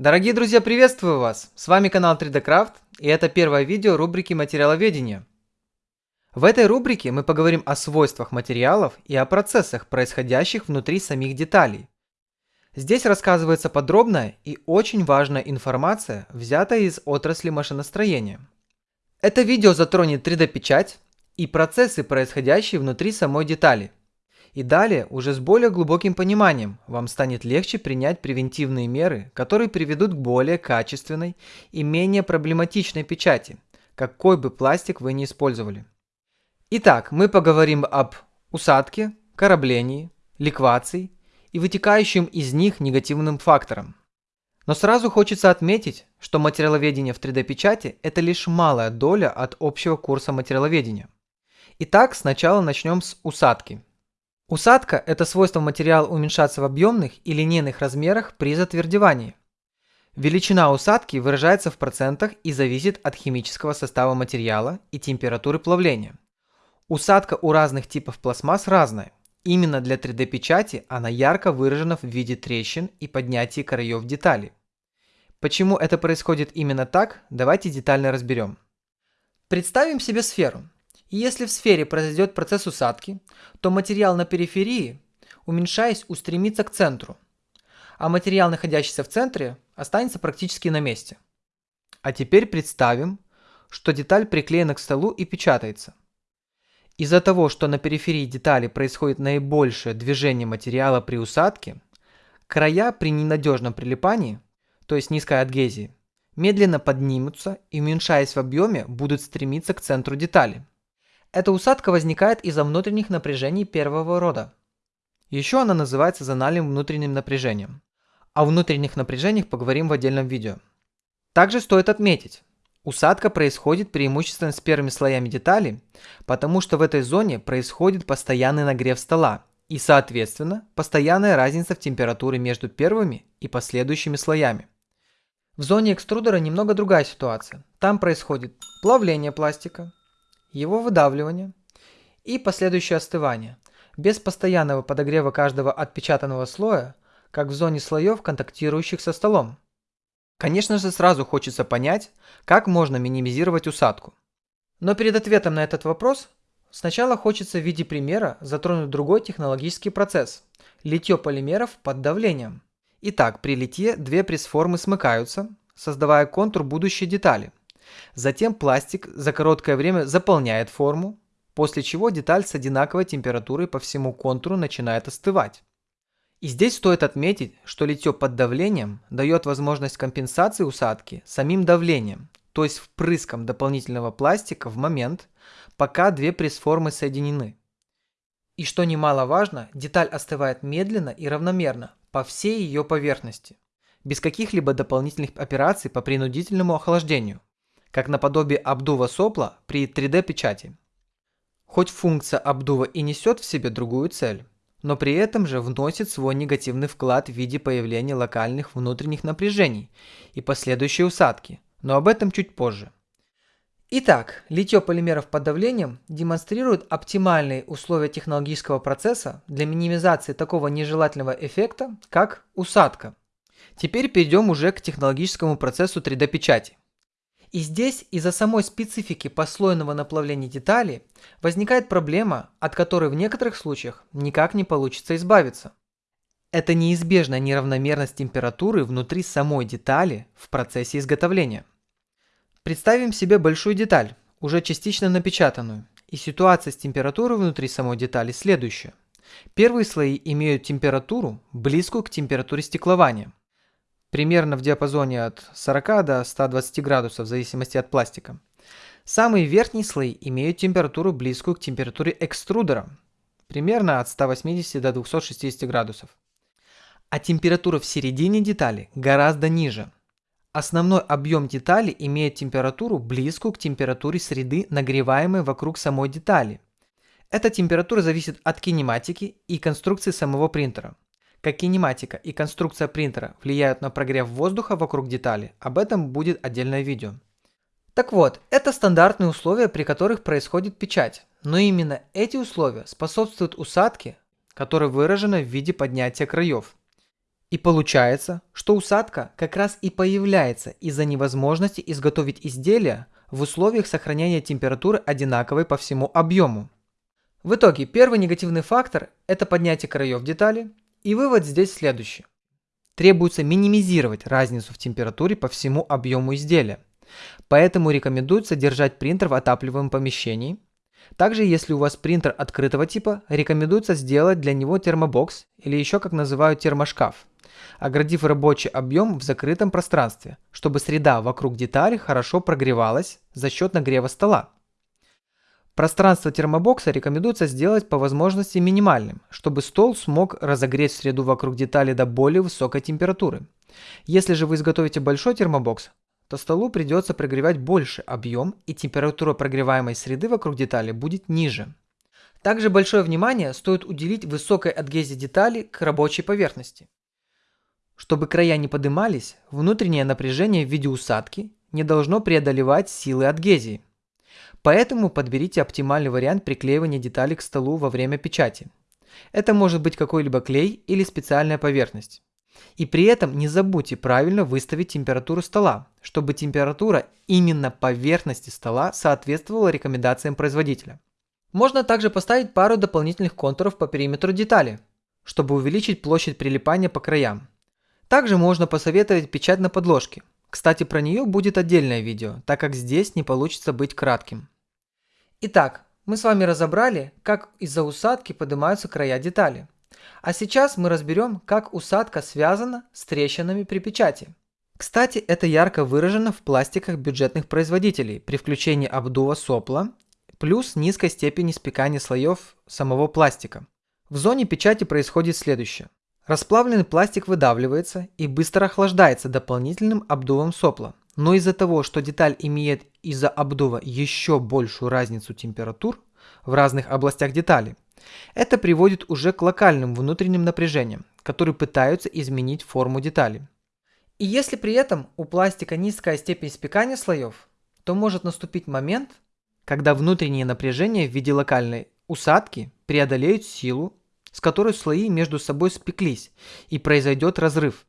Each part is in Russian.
Дорогие друзья, приветствую вас! С вами канал 3D Craft и это первое видео рубрики материаловедения. В этой рубрике мы поговорим о свойствах материалов и о процессах, происходящих внутри самих деталей. Здесь рассказывается подробная и очень важная информация, взятая из отрасли машиностроения. Это видео затронет 3D-печать и процессы, происходящие внутри самой детали – и далее, уже с более глубоким пониманием, вам станет легче принять превентивные меры, которые приведут к более качественной и менее проблематичной печати, какой бы пластик вы ни использовали. Итак, мы поговорим об усадке, кораблении, ликвации и вытекающим из них негативным факторам. Но сразу хочется отметить, что материаловедение в 3D-печати – это лишь малая доля от общего курса материаловедения. Итак, сначала начнем с усадки – Усадка – это свойство материала уменьшаться в объемных и линейных размерах при затвердевании. Величина усадки выражается в процентах и зависит от химического состава материала и температуры плавления. Усадка у разных типов пластмасс разная. Именно для 3D-печати она ярко выражена в виде трещин и поднятия краев деталей. Почему это происходит именно так, давайте детально разберем. Представим себе сферу. И если в сфере произойдет процесс усадки, то материал на периферии, уменьшаясь, устремится к центру, а материал, находящийся в центре, останется практически на месте. А теперь представим, что деталь приклеена к столу и печатается. Из-за того, что на периферии детали происходит наибольшее движение материала при усадке, края при ненадежном прилипании, то есть низкой адгезии, медленно поднимутся и, уменьшаясь в объеме, будут стремиться к центру детали. Эта усадка возникает из-за внутренних напряжений первого рода. Еще она называется зональным внутренним напряжением. О внутренних напряжениях поговорим в отдельном видео. Также стоит отметить, усадка происходит преимущественно с первыми слоями детали, потому что в этой зоне происходит постоянный нагрев стола и, соответственно, постоянная разница в температуре между первыми и последующими слоями. В зоне экструдера немного другая ситуация. Там происходит плавление пластика, его выдавливание и последующее остывание, без постоянного подогрева каждого отпечатанного слоя, как в зоне слоев, контактирующих со столом. Конечно же, сразу хочется понять, как можно минимизировать усадку. Но перед ответом на этот вопрос, сначала хочется в виде примера затронуть другой технологический процесс – литье полимеров под давлением. Итак, при литье две пресс-формы смыкаются, создавая контур будущей детали – Затем пластик за короткое время заполняет форму, после чего деталь с одинаковой температурой по всему контуру начинает остывать. И здесь стоит отметить, что литье под давлением дает возможность компенсации усадки самим давлением, то есть впрыском дополнительного пластика в момент, пока две пресс-формы соединены. И что немаловажно, деталь остывает медленно и равномерно по всей ее поверхности, без каких-либо дополнительных операций по принудительному охлаждению как наподобие обдува сопла при 3D-печати. Хоть функция обдува и несет в себе другую цель, но при этом же вносит свой негативный вклад в виде появления локальных внутренних напряжений и последующей усадки, но об этом чуть позже. Итак, литье полимеров под давлением демонстрирует оптимальные условия технологического процесса для минимизации такого нежелательного эффекта, как усадка. Теперь перейдем уже к технологическому процессу 3D-печати. И здесь из-за самой специфики послойного наплавления деталей возникает проблема, от которой в некоторых случаях никак не получится избавиться. Это неизбежная неравномерность температуры внутри самой детали в процессе изготовления. Представим себе большую деталь, уже частично напечатанную, и ситуация с температурой внутри самой детали следующая. Первые слои имеют температуру, близкую к температуре стеклования – примерно в диапазоне от 40 до 120 градусов в зависимости от пластика. Самые верхние слои имеют температуру близкую к температуре экструдера, примерно от 180 до 260 градусов. А температура в середине детали гораздо ниже. Основной объем детали имеет температуру близкую к температуре среды, нагреваемой вокруг самой детали. Эта температура зависит от кинематики и конструкции самого принтера. Как кинематика и конструкция принтера влияют на прогрев воздуха вокруг детали, об этом будет отдельное видео. Так вот, это стандартные условия, при которых происходит печать, но именно эти условия способствуют усадке, которая выражена в виде поднятия краев. И получается, что усадка как раз и появляется из-за невозможности изготовить изделие в условиях сохранения температуры одинаковой по всему объему. В итоге первый негативный фактор – это поднятие краев детали, и вывод здесь следующий. Требуется минимизировать разницу в температуре по всему объему изделия, поэтому рекомендуется держать принтер в отапливаемом помещении. Также, если у вас принтер открытого типа, рекомендуется сделать для него термобокс или еще как называют термошкаф оградив рабочий объем в закрытом пространстве, чтобы среда вокруг детали хорошо прогревалась за счет нагрева стола. Пространство термобокса рекомендуется сделать по возможности минимальным, чтобы стол смог разогреть среду вокруг детали до более высокой температуры. Если же вы изготовите большой термобокс, то столу придется прогревать больше объем и температура прогреваемой среды вокруг детали будет ниже. Также большое внимание стоит уделить высокой адгезии детали к рабочей поверхности. Чтобы края не подымались, внутреннее напряжение в виде усадки не должно преодолевать силы адгезии. Поэтому подберите оптимальный вариант приклеивания деталей к столу во время печати. Это может быть какой-либо клей или специальная поверхность. И при этом не забудьте правильно выставить температуру стола, чтобы температура именно поверхности стола соответствовала рекомендациям производителя. Можно также поставить пару дополнительных контуров по периметру детали, чтобы увеличить площадь прилипания по краям. Также можно посоветовать печать на подложке. Кстати, про нее будет отдельное видео, так как здесь не получится быть кратким. Итак, мы с вами разобрали, как из-за усадки поднимаются края детали. А сейчас мы разберем, как усадка связана с трещинами при печати. Кстати, это ярко выражено в пластиках бюджетных производителей при включении обдува сопла плюс низкой степени спекания слоев самого пластика. В зоне печати происходит следующее. Расплавленный пластик выдавливается и быстро охлаждается дополнительным обдувом сопла. Но из-за того, что деталь имеет из-за обдува еще большую разницу температур в разных областях детали, это приводит уже к локальным внутренним напряжениям, которые пытаются изменить форму детали. И если при этом у пластика низкая степень спекания слоев, то может наступить момент, когда внутренние напряжения в виде локальной усадки преодолеют силу с которой слои между собой спеклись, и произойдет разрыв.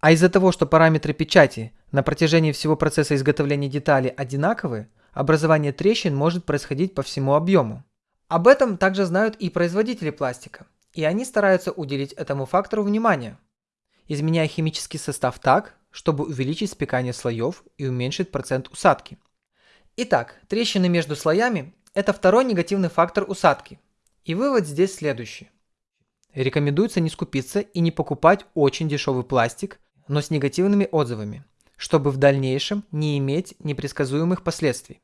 А из-за того, что параметры печати на протяжении всего процесса изготовления детали одинаковы, образование трещин может происходить по всему объему. Об этом также знают и производители пластика, и они стараются уделить этому фактору внимание, изменяя химический состав так, чтобы увеличить спекание слоев и уменьшить процент усадки. Итак, трещины между слоями – это второй негативный фактор усадки. И вывод здесь следующий. Рекомендуется не скупиться и не покупать очень дешевый пластик, но с негативными отзывами, чтобы в дальнейшем не иметь непредсказуемых последствий.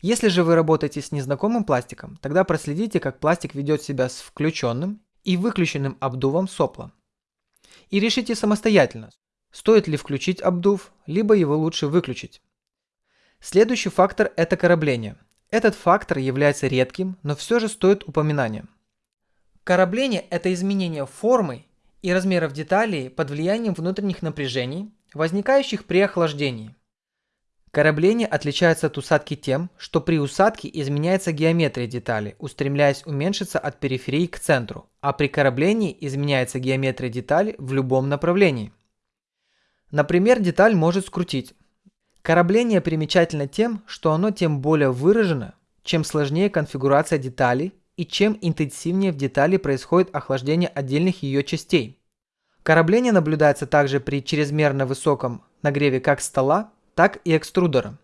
Если же вы работаете с незнакомым пластиком, тогда проследите, как пластик ведет себя с включенным и выключенным обдувом сопла. И решите самостоятельно, стоит ли включить обдув, либо его лучше выключить. Следующий фактор – это корабление. Этот фактор является редким, но все же стоит упоминания. Корабление – это изменение формы и размеров деталей под влиянием внутренних напряжений, возникающих при охлаждении. Корабление отличается от усадки тем, что при усадке изменяется геометрия детали, устремляясь уменьшиться от периферии к центру, а при кораблении изменяется геометрия детали в любом направлении. Например, деталь может скрутить. Корабление примечательно тем, что оно тем более выражено, чем сложнее конфигурация деталей и чем интенсивнее в детали происходит охлаждение отдельных ее частей. Корабление наблюдается также при чрезмерно высоком нагреве как стола, так и экструдера,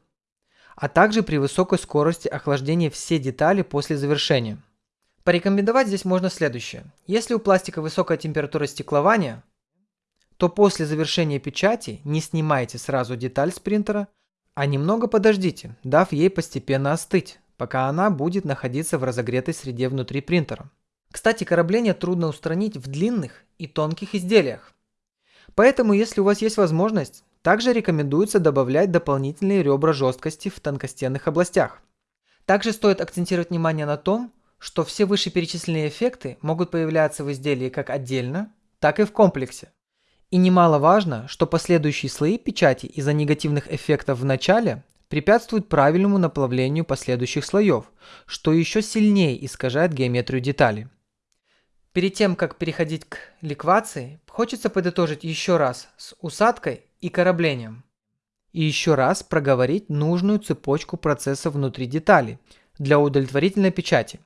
а также при высокой скорости охлаждения все детали после завершения. Порекомендовать здесь можно следующее. Если у пластика высокая температура стеклования, то после завершения печати не снимайте сразу деталь с принтера, а немного подождите, дав ей постепенно остыть пока она будет находиться в разогретой среде внутри принтера. Кстати, корабление трудно устранить в длинных и тонких изделиях. Поэтому, если у вас есть возможность, также рекомендуется добавлять дополнительные ребра жесткости в тонкостенных областях. Также стоит акцентировать внимание на том, что все вышеперечисленные эффекты могут появляться в изделии как отдельно, так и в комплексе. И немаловажно, что последующие слои печати из-за негативных эффектов в начале препятствует правильному наплавлению последующих слоев, что еще сильнее искажает геометрию детали. Перед тем, как переходить к ликвации, хочется подытожить еще раз с усадкой и кораблением. И еще раз проговорить нужную цепочку процесса внутри детали для удовлетворительной печати.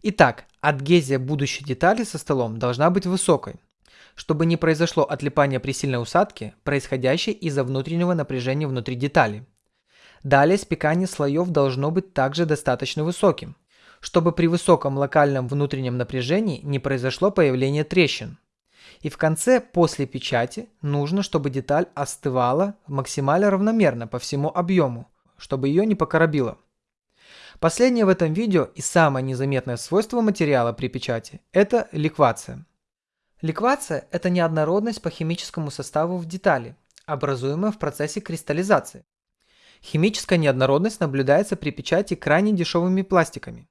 Итак, адгезия будущей детали со столом должна быть высокой, чтобы не произошло отлипание при сильной усадке, происходящей из-за внутреннего напряжения внутри детали. Далее спекание слоев должно быть также достаточно высоким, чтобы при высоком локальном внутреннем напряжении не произошло появление трещин. И в конце, после печати, нужно, чтобы деталь остывала максимально равномерно по всему объему, чтобы ее не покоробило. Последнее в этом видео и самое незаметное свойство материала при печати – это ликвация. Ликвация – это неоднородность по химическому составу в детали, образуемая в процессе кристаллизации. Химическая неоднородность наблюдается при печати крайне дешевыми пластиками,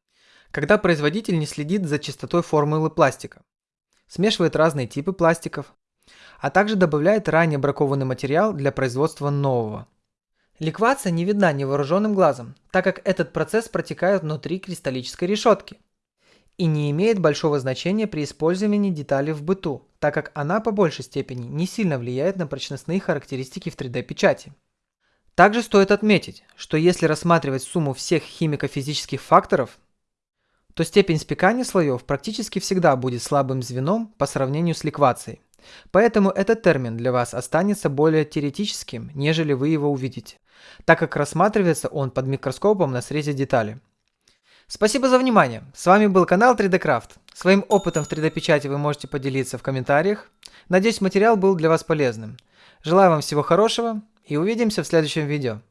когда производитель не следит за чистотой формулы пластика, смешивает разные типы пластиков, а также добавляет ранее бракованный материал для производства нового. Ликвация не видна невооруженным глазом, так как этот процесс протекает внутри кристаллической решетки и не имеет большого значения при использовании детали в быту, так как она по большей степени не сильно влияет на прочностные характеристики в 3D-печати. Также стоит отметить, что если рассматривать сумму всех химико-физических факторов, то степень спекания слоев практически всегда будет слабым звеном по сравнению с ликвацией. Поэтому этот термин для вас останется более теоретическим, нежели вы его увидите, так как рассматривается он под микроскопом на срезе детали. Спасибо за внимание. С вами был канал 3D Craft. Своим опытом в 3D печати вы можете поделиться в комментариях. Надеюсь материал был для вас полезным. Желаю вам всего хорошего и увидимся в следующем видео.